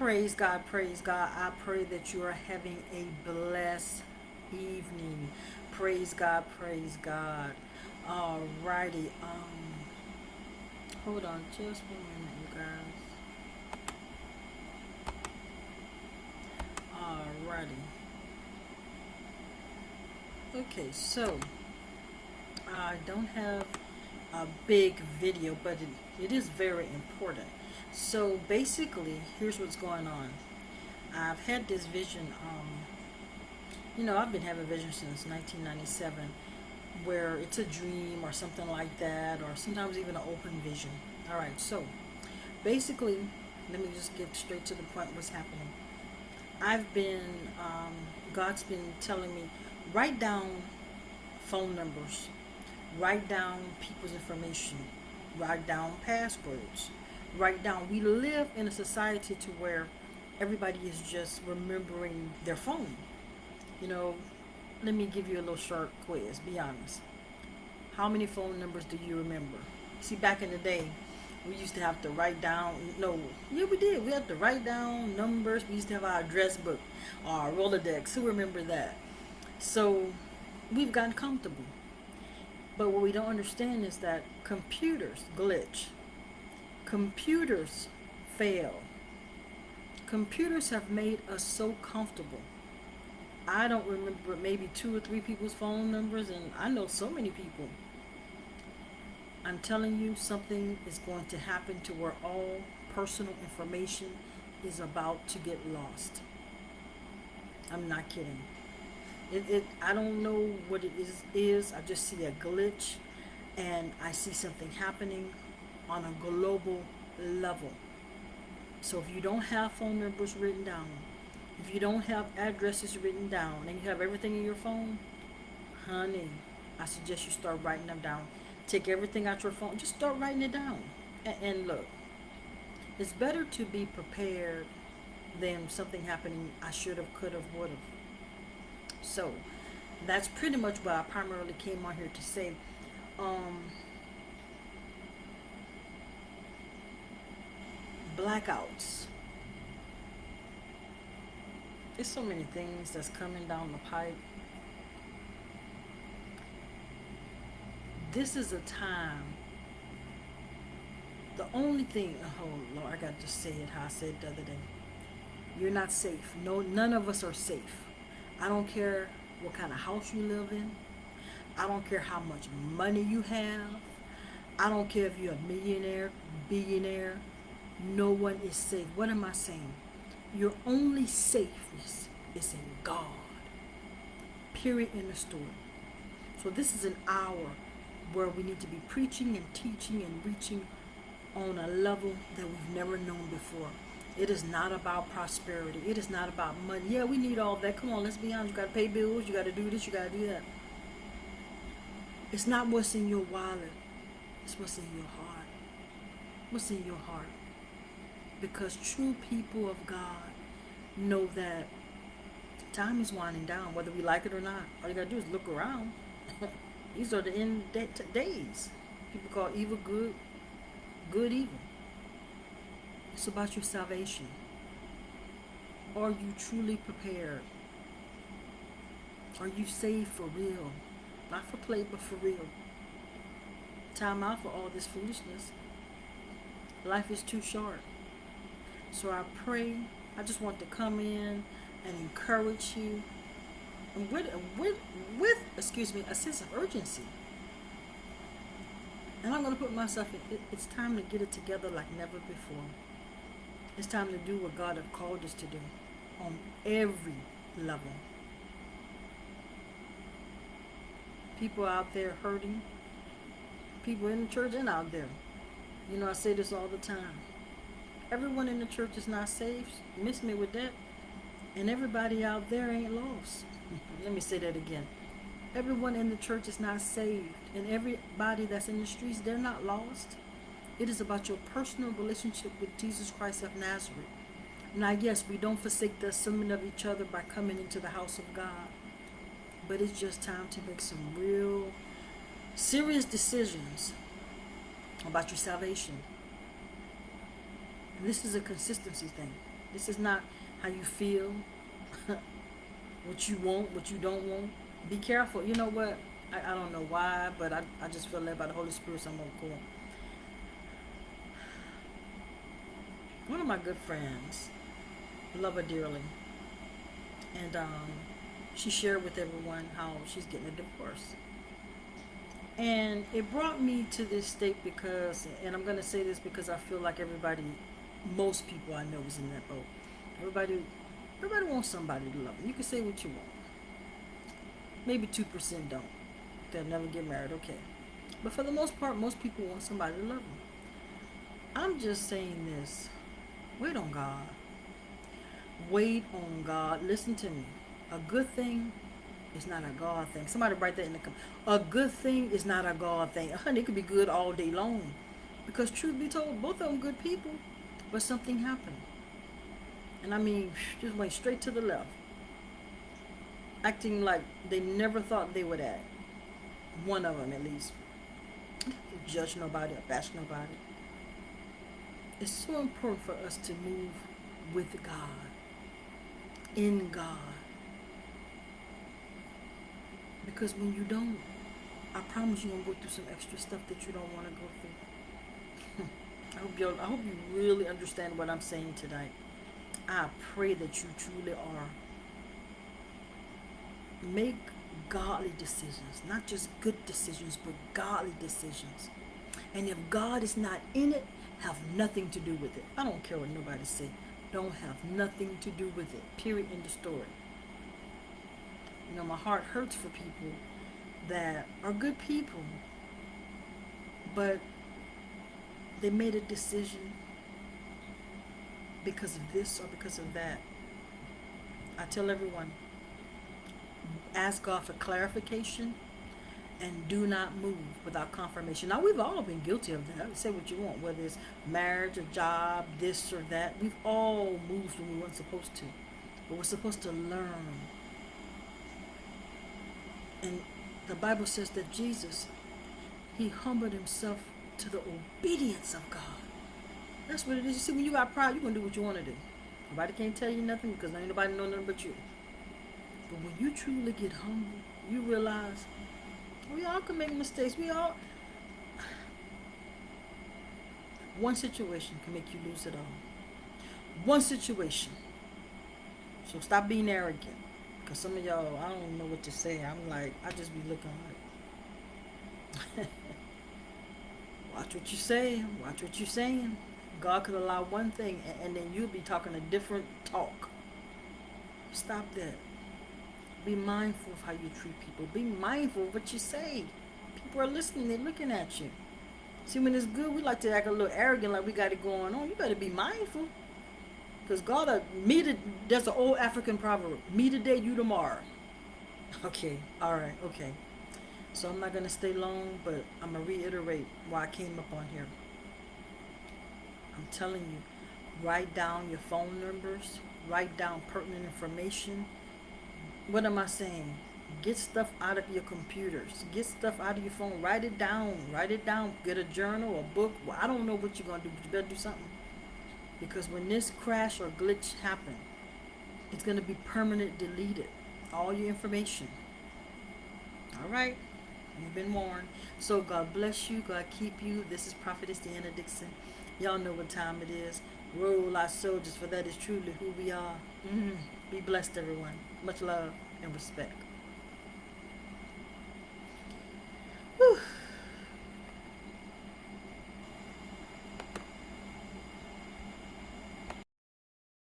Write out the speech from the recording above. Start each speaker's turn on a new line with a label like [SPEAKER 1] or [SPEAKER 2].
[SPEAKER 1] Praise God, praise God. I pray that you are having a blessed evening. Praise God, praise God. Alrighty. Um, hold on just one minute, you guys. Alrighty. Okay, so I don't have a big video, but it, it is very important. So basically, here's what's going on. I've had this vision, um, you know, I've been having vision since 1997, where it's a dream or something like that, or sometimes even an open vision. All right, so basically, let me just get straight to the point what's happening. I've been, um, God's been telling me, write down phone numbers, write down people's information, write down passwords, write down. We live in a society to where everybody is just remembering their phone. You know, let me give you a little short quiz. Be honest. How many phone numbers do you remember? See, back in the day, we used to have to write down. No, yeah, we did. We had to write down numbers. We used to have our address book, our Rolodex. Who remember that? So, we've gotten comfortable. But what we don't understand is that computers glitch computers fail. Computers have made us so comfortable. I don't remember maybe two or three people's phone numbers, and I know so many people. I'm telling you, something is going to happen to where all personal information is about to get lost. I'm not kidding. It, it I don't know what it is, is. I just see a glitch and I see something happening on a global level. So if you don't have phone numbers written down, if you don't have addresses written down, and you have everything in your phone, honey, I suggest you start writing them down. Take everything out your phone, just start writing it down. And, and look, it's better to be prepared than something happening I should have, could have, would have. So that's pretty much what I primarily came on here to say. Um, blackouts. There's so many things that's coming down the pipe. This is a time. The only thing, oh Lord, I got to say it how I said it the other day. You're not safe. No, none of us are safe. I don't care what kind of house you live in. I don't care how much money you have. I don't care if you're a millionaire, billionaire, no one is safe. What am I saying? Your only safeness is in God. Period in the story. So this is an hour where we need to be preaching and teaching and reaching on a level that we've never known before. It is not about prosperity. It is not about money. Yeah, we need all that. Come on, let's be honest. You got to pay bills. You got to do this. You got to do that. It's not what's in your wallet. It's what's in your heart. What's in your heart because true people of God know that time is winding down, whether we like it or not. All you gotta do is look around. These are the end days. People call evil good, good evil. It's about your salvation. Are you truly prepared? Are you saved for real? Not for play, but for real. Time out for all this foolishness. Life is too short. So I pray, I just want to come in and encourage you and with, with, with, excuse me, a sense of urgency. And I'm going to put myself in, it, it's time to get it together like never before. It's time to do what God has called us to do on every level. People out there hurting, people in the church and out there. You know, I say this all the time everyone in the church is not saved. Miss me with that. And everybody out there ain't lost. Let me say that again. Everyone in the church is not saved. And everybody that's in the streets, they're not lost. It is about your personal relationship with Jesus Christ of Nazareth. Now, yes, we don't forsake the assembling of each other by coming into the house of God. But it's just time to make some real serious decisions about your salvation. This is a consistency thing. This is not how you feel, what you want, what you don't want. Be careful. You know what? I, I don't know why, but I, I just feel led by the Holy Spirit, so I'm going to go. One of my good friends, love her dearly, and um, she shared with everyone how she's getting a divorce. And it brought me to this state because, and I'm going to say this because I feel like everybody, most people I know is in that boat. Everybody, everybody wants somebody to love them. You can say what you want. Maybe 2% don't. They'll never get married, okay. But for the most part, most people want somebody to love them. I'm just saying this. Wait on God. Wait on God. Listen to me. A good thing is not a God thing. Somebody write that in the comments. A good thing is not a God thing. Honey, it could be good all day long. Because truth be told, both of them good people. But something happened. And I mean, just went straight to the left. Acting like they never thought they would act. One of them, at least. Judge nobody or bash nobody. It's so important for us to move with God. In God. Because when you don't, I promise you're gonna go through some extra stuff that you don't want to go through. I hope you I hope you really understand what I'm saying tonight. I pray that you truly are. Make godly decisions, not just good decisions, but godly decisions. And if God is not in it, have nothing to do with it. I don't care what nobody say. Don't have nothing to do with it. Period. In the story. You know, my heart hurts for people that are good people, but they made a decision because of this or because of that. I tell everyone, ask God for clarification and do not move without confirmation. Now, we've all been guilty of that. Say what you want, whether it's marriage, a job, this or that. We've all moved when we weren't supposed to. But we're supposed to learn. And the Bible says that Jesus, he humbled himself to the obedience of God. That's what it is. You see, when you got pride, you're going to do what you want to do. Nobody can't tell you nothing because ain't nobody know nothing but you. But when you truly get humble, you realize we all can make mistakes. We all. One situation can make you lose it all. One situation. So stop being arrogant. Because some of y'all, I don't know what to say. I'm like, I just be looking like. watch what you say. Watch what you're saying. God could allow one thing and, and then you'll be talking a different talk. Stop that. Be mindful of how you treat people. Be mindful of what you say. People are listening. They're looking at you. See, when it's good, we like to act a little arrogant, like we got it going on. You better be mindful. Because God, uh, me to, there's an old African proverb. Me today, you tomorrow. Okay. All right. Okay. So I'm not going to stay long, but I'm going to reiterate why I came up on here. I'm telling you, write down your phone numbers, write down pertinent information. What am I saying? Get stuff out of your computers. Get stuff out of your phone. Write it down. Write it down. Get a journal, a book. Well, I don't know what you're going to do, but you better do something. Because when this crash or glitch happens, it's going to be permanent deleted. All your information. All right? You've been warned. So God bless you. God keep you. This is Prophetess Deanna Dixon. Y'all know what time it is. Roll our soldiers, for that is truly who we are. Mm-hmm. Be blessed, everyone. Much love and respect.